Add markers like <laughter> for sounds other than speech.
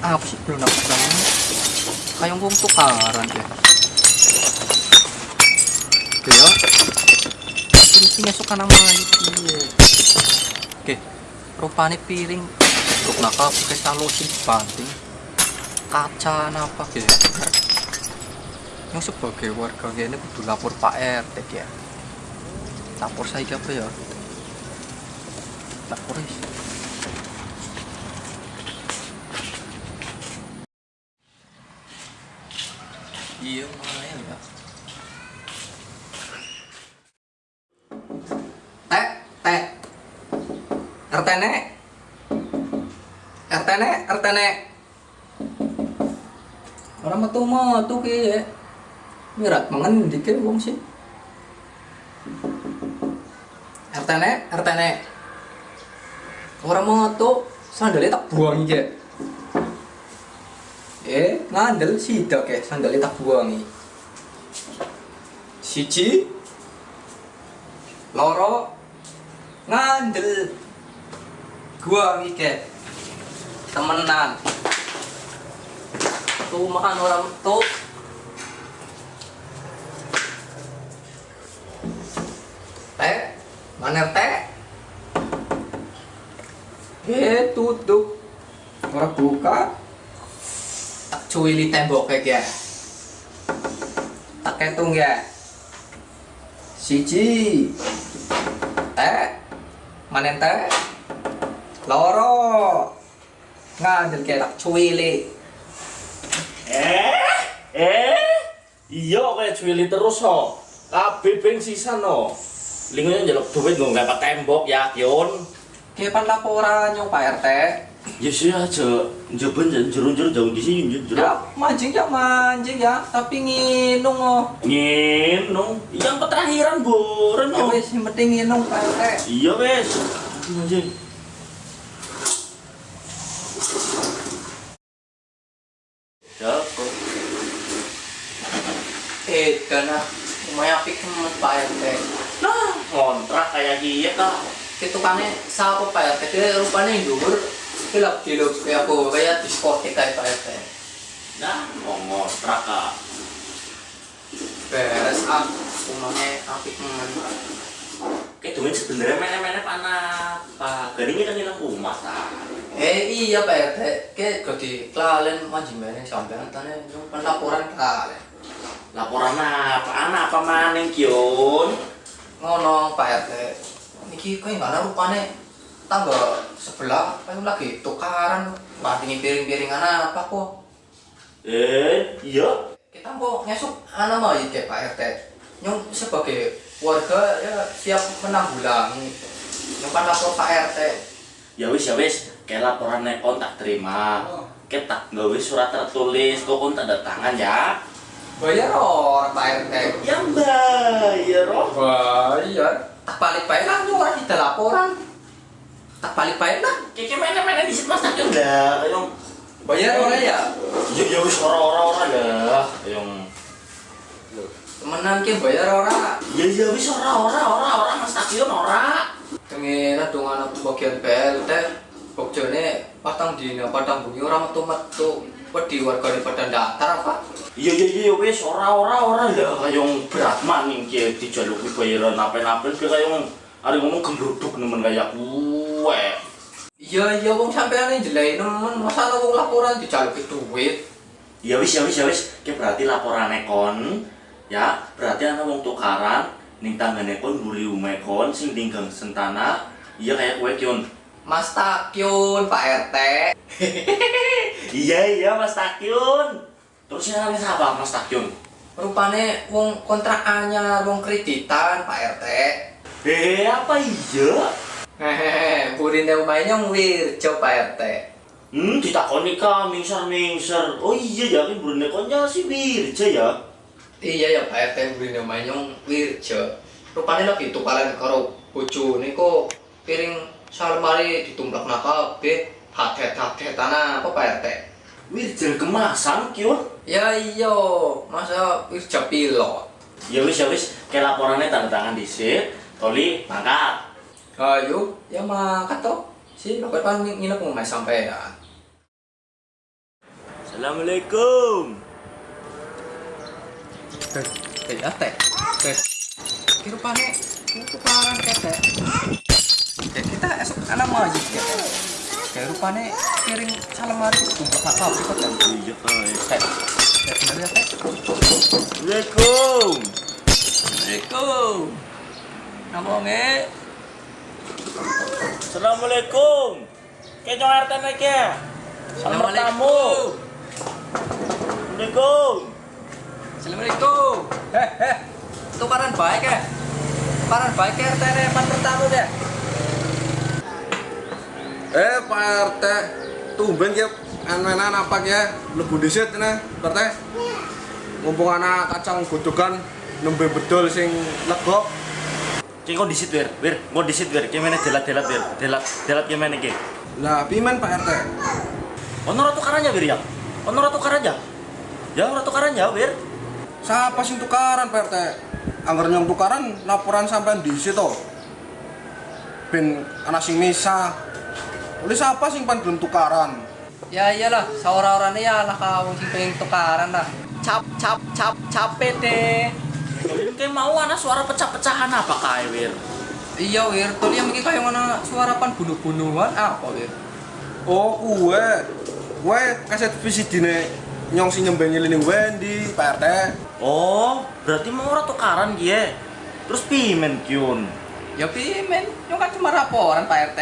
pasang kayak wong tukaran ya. Oke ya. Sih suka nama itu oke rupanya piring. Untuk nakal pakai salosin banting. Kaca apa gitu ya yang sebagai warga ini kudu lapor Pak RT ya lapor saya apa ya? Lapor is iya lumayan ya teh teh RT nek RT nek RT nek orang metu metu ki mirat mangan dikit wong sih. RT nek RT nek orang metu sandalnya tak buang aja eh ngandel sidak ya sandalnya tak buangi. Siji. Loro. Ngandel. Gua mikir temenan. Tuh makan orang tuh teh mana teh? Eh tutup. Orang buka tak cuili tembok kayak ya tak ketung ya. Siji. Teh mana teh. Loro. Ngandel kayak tak cuili Eh, eh, iya kayak cuili terus ho. Kabeh beng sisa no. Lingonya njaluk duit nggak tembok ya, Yon. kayak pan laporan yang Pak RT Ya sih aja, njoben jero-jero jauh di sini jero. ya mancing ya mancing ya tapi nginung oh Nginung, yang keterakhiran boren ya no. wis yang penting nginung Pak RT Iya wes. Anjing. Ya, kok. eh karena lumayan apik temen Pak RT Nah, kontrak kayak gitu kah? ketukannya siapa Pak RT rupanya yang dhuwur kelap diluk kayak aku kayak diskotik kayak Pak RT Nah, mau ngontrak kah? beres ah rumahnya apik temen Kayak duit sebenarnya mana-mana apa? Garingnya kan hilang rumah tak? eh iya Pak RT kayak gede kelalen mancing bareng sampean tanya nyumpen laporan kelalen Laporan apa? Anak apa maning Kion? ngono Pak RT niki kayak nggak ada rupanya tangga sebelah kayak lagi? Tukaran bandingin piring-piringan apa kok? Eh, iya. kita mau ngesuk anak mau kayak Pak RT yang sebagai warga ya siap menanggulangi. Yang kan lapor Pak RT Ya wis ya wis, kayak laporan nekon tak terima. Kayak tak gawe surat tertulis, kok kon tanda tangan ya. bayar orang Pak RT Ya bayar roh. bayar tak balik baik lah nyurat tidak laporan tak balik baik lah. Kayak mana-mana di situ mas. Tak dah, yang bayar orang ya? Ya ya wis ora-ora dah, yang temenan ki bayar orang Ya ya wis ora-ora ora-ora mas tak ora. Tengen dong anak bagian PLT Bokjone patang dina patang bunyi orang metu metu wedi warga di pada datar apa? Iya iya iya wis ora ora ora ya. Kayong berat maning ki dijaluki bayaran apa-apa ki kayong ada ngomong gembruduk nemen kayak iya iya wong sampean jelek nemen masa wong laporan dijaluki duit Ya wis ya wis ya wis ki berarti laporan kon ya berarti ana wong tukaran ning tanggane kon mbuli ume kon sing tinggal sentana iya kayak kue kion. Mas Takyun Pak RT <laughs> Iya iya Mas Takyun. Terus yang namanya siapa Mas Takyun? rupane wong kontrak anyar wong kreditan Pak RT Eh apa iya? Hehehe burine umahnya wirjo Pak RT Hmm, ditakoni ka mingser mingser. Oh iya ya kan benekonnya si Wirja ya. iya ya Pak RT burine umahnya wirjo rupane lagi tukaran karo bojone kok piring salemari ditumplak kabeh hadet-hadet tanah apa Pak RT Wirja kemasan kion. ya iya masa wirjo pilot Ya wis ya wis, kayak laporannya tanda tangan di sip. Toli mangkat. Ayo ya makat toh si bapak kan nginep ngomong sampai ya Assalamualaikum. Teh, teh ya teh. Teh. Ki rupane tukaran ke teh. Teh kita esok ana majid ya teh. Kayak rupane piring salemari tumpah kakak kok teh. Iya, Pak. Teh. Teh bener ya teh. Assalamualaikum. Assalamualaikum. Namonge. Assalamualaikum. Kayak nyong RT naik ya. Selamat tamu. Assalamualaikum. Assalamualaikum. Heh heh. Tukaran baik ya. Tukaran baik ya RT ne pan pertama deh. Eh Pak RT, tumben ya anak apa ya lebu disit nih Pak RT. Mumpung anak kacang godokan nembe bedol sing legok. Kayak kok disit wir, wir, mau disit wir. Kayak mana delat delat wir, delat delat kayak mana kayak. Lah pimen Pak RT? Ono ratu karanya wir ya. Ono ratu karanya. Ya ratu karanya wir. Siapa sing tukaran Pak RT? Angger nyong tukaran laporan sampean disit to. Ben anak sing misa. Oleh siapa sing pan gelem tukaran? Ya iyalah, saura-orane ya lah kau sing pengen tukaran lah. Cap cap cap capek deh. Kayak mau anak suara pecah-pecahan apa kayak wir? Iya wir, tuh yang mungkin kayak mana suara pan bunuh-bunuhan apa wir? Oh, kue. Kue kaset visidine nyong sing nyembe nyeling Wendy, Pak RT. Oh, berarti mau ratu karan dia. Terus pimen kyun. Ya pimen, yang kan cuma laporan Pak RT.